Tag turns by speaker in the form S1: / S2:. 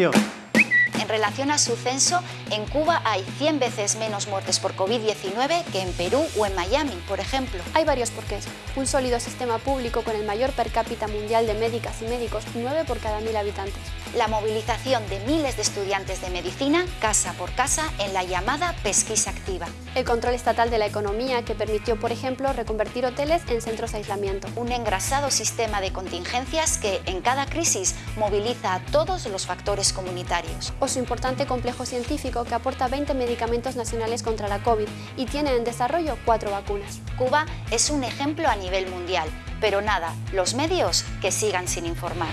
S1: población.
S2: En relación a su censo, en Cuba hay 100 veces menos muertes por COVID-19 que en Perú o en Miami, por ejemplo.
S3: Hay varios porqués. Un sólido sistema público con el mayor per cápita mundial de médicas y médicos, 9 por cada mil habitantes.
S2: La movilización de miles de estudiantes de medicina casa por casa en la llamada pesquisa activa.
S3: El control estatal de la economía que permitió, por ejemplo, reconvertir hoteles en centros de aislamiento.
S2: Un engrasado sistema de contingencias que, en cada crisis, moviliza a todos los factores comunitarios.
S3: O importante complejo científico que aporta 20 medicamentos nacionales contra la COVID y tiene en desarrollo cuatro vacunas.
S2: Cuba es un ejemplo a nivel mundial, pero nada, los medios que sigan sin informar.